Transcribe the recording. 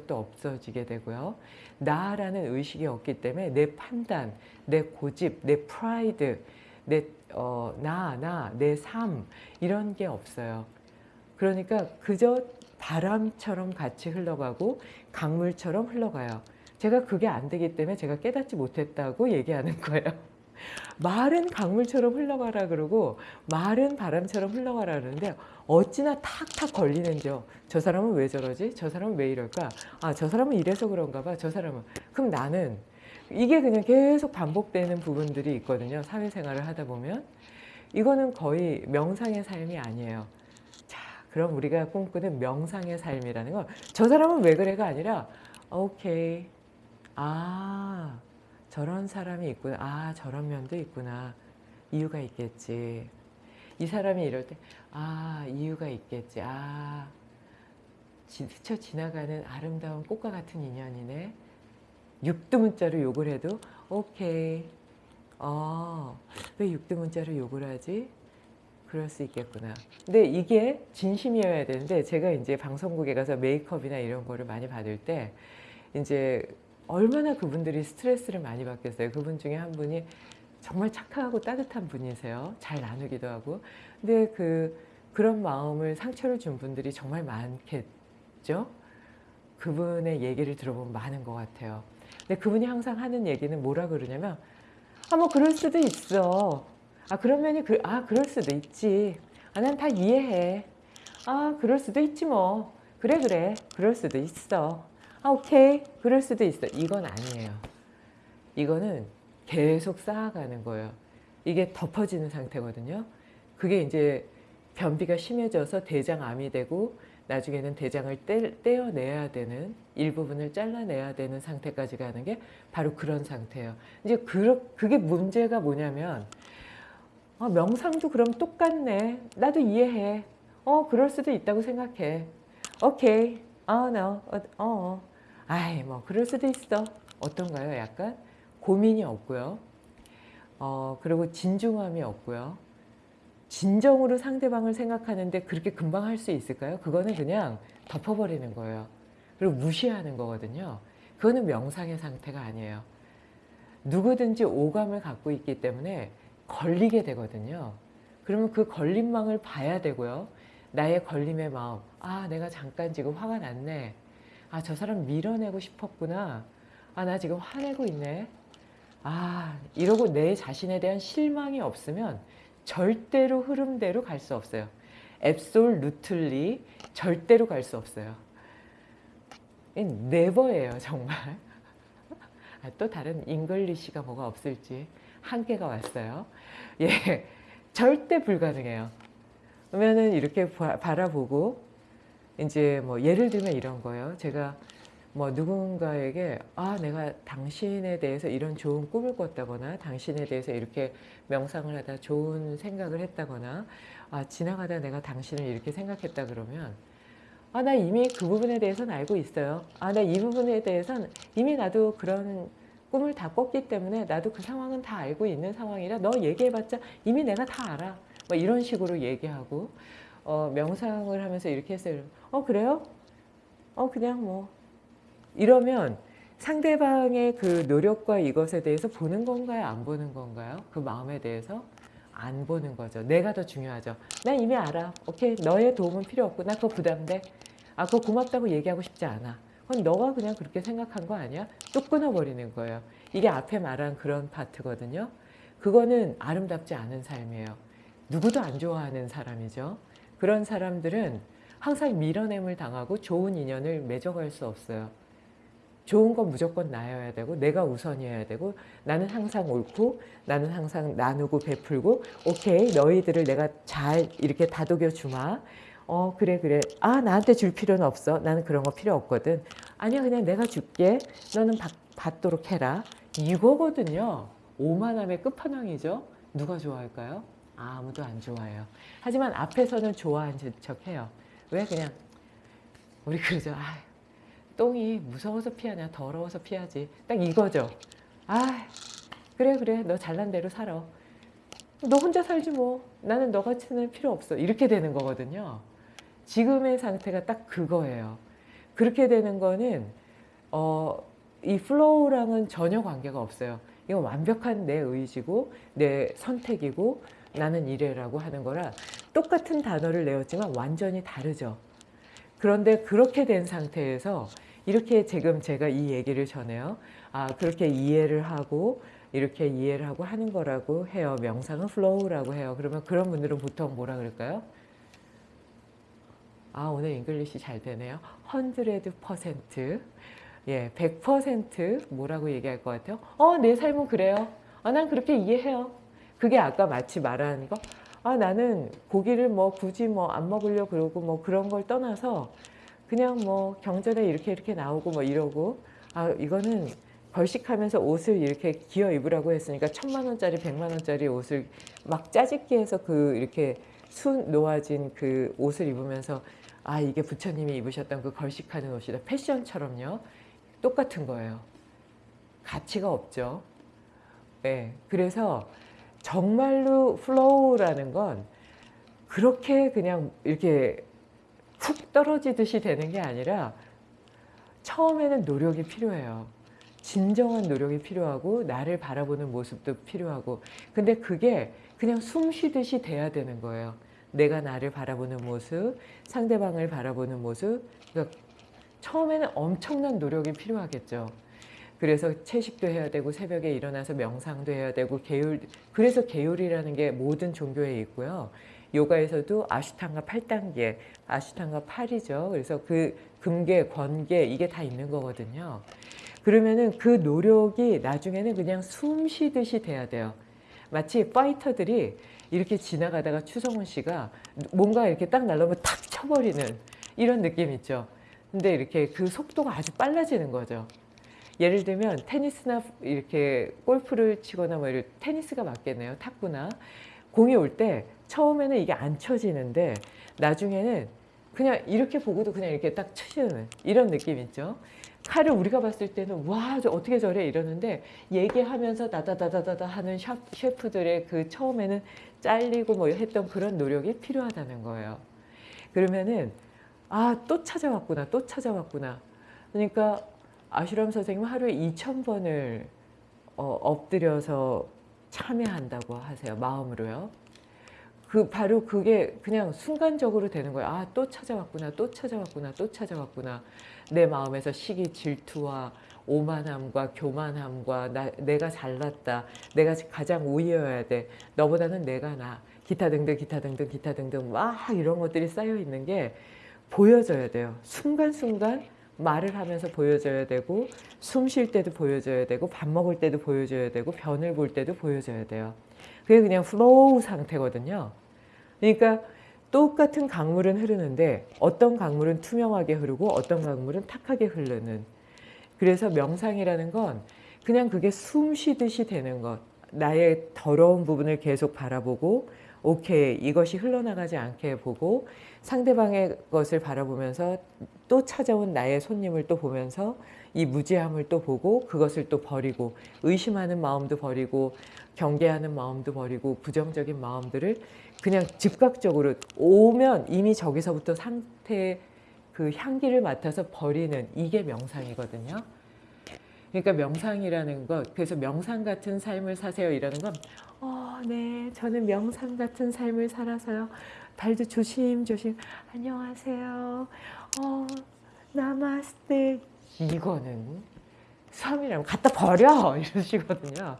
것도 없어지게 되고요. 나라는 의식이 없기 때문에 내 판단, 내 고집, 내 프라이드, 내 어, 나, 나, 내 삶 이런 게 없어요. 그러니까 그저 바람처럼 같이 흘러가고 강물처럼 흘러가요. 제가 그게 안 되기 때문에 제가 깨닫지 못했다고 얘기하는 거예요. 말은 강물처럼 흘러가라 그러고 말은 바람처럼 흘러가라 그러는데 어찌나 탁탁 걸리는지요. 저 사람은 왜 저러지? 저 사람은 왜 이럴까? 아, 저 사람은 이래서 그런가 봐. 저 사람은. 그럼 나는 이게 그냥 계속 반복되는 부분들이 있거든요. 사회생활을 하다 보면. 이거는 거의 명상의 삶이 아니에요. 자, 그럼 우리가 꿈꾸는 명상의 삶이라는 건 저 사람은 왜 그래가 아니라 오케이. 아, 저런 사람이 있구나. 아, 저런 면도 있구나. 이유가 있겠지. 이 사람이 이럴 때, 아, 이유가 있겠지. 아, 지- 스쳐 지나가는 아름다운 꽃과 같은 인연이네. 육두문자로 욕을 해도, 오케이. 어, 왜 육두문자로 욕을 하지? 그럴 수 있겠구나. 근데 이게 진심이어야 되는데, 제가 이제 방송국에 가서 메이크업이나 이런 거를 많이 받을 때, 이제 얼마나 그분들이 스트레스를 많이 받겠어요. 그분 중에 한 분이 정말 착하고 따뜻한 분이세요. 잘 나누기도 하고. 근데 그, 그런 마음을 상처를 준 분들이 정말 많겠죠? 그분의 얘기를 들어보면 많은 것 같아요. 근데 그분이 항상 하는 얘기는 뭐라 그러냐면, 아, 뭐, 그럴 수도 있어. 아, 그런 면이, 그, 아, 그럴 수도 있지. 아, 난 다 이해해. 아, 그럴 수도 있지 뭐. 그래, 그래. 그럴 수도 있어. 아, 오케이. 그럴 수도 있어. 이건 아니에요. 이거는 계속 쌓아가는 거예요. 이게 덮어지는 상태거든요. 그게 이제 변비가 심해져서 대장암이 되고 나중에는 대장을 떼, 떼어내야 되는 일부분을 잘라내야 되는 상태까지 가는 게 바로 그런 상태예요. 이제 그, 그게 문제가 뭐냐면 아, 명상도 그럼 똑같네. 나도 이해해. 어, 그럴 수도 있다고 생각해. 오케이. 아, no. 어, 어. 아이, 뭐, 그럴 수도 있어. 어떤가요? 약간 고민이 없고요. 어, 그리고 진중함이 없고요. 진정으로 상대방을 생각하는데 그렇게 금방 할 수 있을까요? 그거는 그냥 덮어버리는 거예요. 그리고 무시하는 거거든요. 그거는 명상의 상태가 아니에요. 누구든지 오감을 갖고 있기 때문에 걸리게 되거든요. 그러면 그 걸림망을 봐야 되고요. 나의 걸림의 마음. 아, 내가 잠깐 지금 화가 났네. 아, 저 사람 밀어내고 싶었구나. 아, 나 지금 화내고 있네. 아, 이러고 내 자신에 대한 실망이 없으면 절대로 흐름대로 갈 수 없어요. absolutely 절대로 갈 수 없어요. never예요, 정말. 아, 또 다른 English가 뭐가 없을지 한계가 왔어요. 예, 절대 불가능해요. 그러면은 이렇게 바, 바라보고 이제 뭐 예를 들면 이런 거예요. 제가 뭐 누군가에게 아 내가 당신에 대해서 이런 좋은 꿈을 꿨다거나 당신에 대해서 이렇게 명상을 하다 좋은 생각을 했다거나 아 지나가다 내가 당신을 이렇게 생각했다 그러면 아 나 이미 그 부분에 대해서는 알고 있어요. 아 나 이 부분에 대해서는 이미 나도 그런 꿈을 다 꿨기 때문에 나도 그 상황은 다 알고 있는 상황이라 너 얘기해봤자 이미 내가 다 알아. 뭐 이런 식으로 얘기하고 어, 명상을 하면서 이렇게 했어요. 어 그래요? 어 그냥 뭐 이러면 상대방의 그 노력과 이것에 대해서 보는 건가요? 안 보는 건가요? 그 마음에 대해서 안 보는 거죠. 내가 더 중요하죠. 난 이미 알아. 오케이. 너의 도움은 필요 없고 나 그거 부담돼. 아 그거 고맙다고 얘기하고 싶지 않아. 그건 너가 그냥 그렇게 생각한 거 아니야? 뚝 끊어버리는 거예요. 이게 앞에 말한 그런 파트거든요. 그거는 아름답지 않은 삶이에요. 누구도 안 좋아하는 사람이죠. 그런 사람들은 항상 밀어냄을 당하고 좋은 인연을 맺어갈 수 없어요. 좋은 건 무조건 나여야 되고 내가 우선이어야 되고 나는 항상 옳고 나는 항상 나누고 베풀고 오케이 너희들을 내가 잘 이렇게 다독여 주마. 어 그래 그래. 아 나한테 줄 필요는 없어. 나는 그런 거 필요 없거든. 아니야 그냥 내가 줄게. 너는 받, 받도록 해라. 이거거든요. 오만함의 끝판왕이죠. 누가 좋아할까요? 아무도 안 좋아해요. 하지만 앞에서는 좋아하는 척 해요. 왜? 그냥 우리 그러죠 아 똥이 무서워서 피하냐 더러워서 피하지. 딱 이거죠. 아 그래 그래. 너 잘난 대로 살아. 너 혼자 살지 뭐. 나는 너 같이는 필요 없어. 이렇게 되는 거거든요. 지금의 상태가 딱 그거예요. 그렇게 되는 거는 어, 이 플로우랑은 전혀 관계가 없어요. 이건 완벽한 내 의지고 내 선택이고 나는 이래라고 하는 거라 똑같은 단어를 내었지만 완전히 다르죠. 그런데 그렇게 된 상태에서 이렇게 지금 제가 이 얘기를 전해요. 아 그렇게 이해를 하고 이렇게 이해를 하고 하는 거라고 해요. 명상은 flow라고 해요. 그러면 그런 분들은 보통 뭐라 그럴까요? 아 오늘 English 잘 되네요. 100% 예, 100% 뭐라고 얘기할 것 같아요? 어, 내 삶은 그래요. 아, 난 그렇게 이해해요. 그게 아까 마치 말하는 거. 아, 나는 고기를 뭐 굳이 뭐 안 먹으려 그러고 뭐 그런 걸 떠나서 그냥 뭐 경전에 이렇게 이렇게 나오고 뭐 이러고 아, 이거는 걸식하면서 옷을 이렇게 기워 입으라고 했으니까 천만 원짜리, 백만 원짜리 옷을 막 짜집기 해서 그 이렇게 수 놓아진 그 옷을 입으면서 아, 이게 부처님이 입으셨던 그 걸식하는 옷이다. 패션처럼요. 똑같은 거예요. 가치가 없죠. 네, 그래서 정말로 flow라는 건 그렇게 그냥 이렇게 훅 떨어지듯이 되는 게 아니라 처음에는 노력이 필요해요. 진정한 노력이 필요하고 나를 바라보는 모습도 필요하고 근데 그게 그냥 숨 쉬듯이 돼야 되는 거예요. 내가 나를 바라보는 모습, 상대방을 바라보는 모습 그러니까 처음에는 엄청난 노력이 필요하겠죠. 그래서 채식도 해야 되고 새벽에 일어나서 명상도 해야 되고 계율 그래서 계율이라는 게 모든 종교에 있고요. 요가에서도 아슈탕가 8단계, 아슈탕가 8이죠. 그래서 그 금계, 권계 이게 다 있는 거거든요. 그러면은 그 노력이 나중에는 그냥 숨 쉬듯이 돼야 돼요. 마치 파이터들이 이렇게 지나가다가 추성훈 씨가 뭔가 이렇게 딱 날라오면 탁 쳐버리는 이런 느낌 있죠. 근데 이렇게 그 속도가 아주 빨라지는 거죠. 예를 들면 테니스나 이렇게 골프를 치거나 뭐 이런 테니스가 맞겠네요. 탁구나 공이 올 때 처음에는 이게 안 쳐지는데 나중에는 그냥 이렇게 보고도 그냥 이렇게 딱 치는 이런 느낌 있죠. 칼을 우리가 봤을 때는 와 저 어떻게 저래 이러는데 얘기하면서 다다다다다다 하는 샤, 셰프들의 그 처음에는 잘리고 뭐 했던 그런 노력이 필요하다는 거예요. 그러면은 아 또 찾아왔구나 또 찾아왔구나 그러니까 아슈람 선생님 하루에 2,000번을 어, 엎드려서 참여한다고 하세요. 마음으로요. 그 바로 그게 그냥 순간적으로 되는 거예요. 아, 또 찾아왔구나, 또 찾아왔구나, 또 찾아왔구나. 내 마음에서 시기, 질투와 오만함과 교만함과 나, 내가 잘났다. 내가 가장 우위여야 돼. 너보다는 내가 나. 기타 등등, 기타 등등, 기타 등등 막 이런 것들이 쌓여 있는 게 보여져야 돼요. 순간순간 말을 하면서 보여줘야 되고 숨 쉴 때도 보여줘야 되고 밥 먹을 때도 보여줘야 되고 변을 볼 때도 보여줘야 돼요. 그게 그냥 flow 상태거든요. 그러니까 똑같은 강물은 흐르는데 어떤 강물은 투명하게 흐르고 어떤 강물은 탁하게 흐르는 그래서 명상이라는 건 그냥 그게 숨 쉬듯이 되는 것 나의 더러운 부분을 계속 바라보고 오케이 이것이 흘러나가지 않게 보고 상대방의 것을 바라보면서 또 찾아온 나의 손님을 또 보면서 이 무지함을 또 보고 그것을 또 버리고 의심하는 마음도 버리고 경계하는 마음도 버리고 부정적인 마음들을 그냥 즉각적으로 오면 이미 저기서부터 상태의 그 향기를 맡아서 버리는 이게 명상이거든요. 그러니까 명상이라는 것, 그래서 명상 같은 삶을 사세요 이라는 건, 어, 네, 저는 명상 같은 삶을 살아서요. 발도 조심조심, 안녕하세요. 어, 나마스테. 이거는 삶이라면 갖다 버려! 이러시거든요.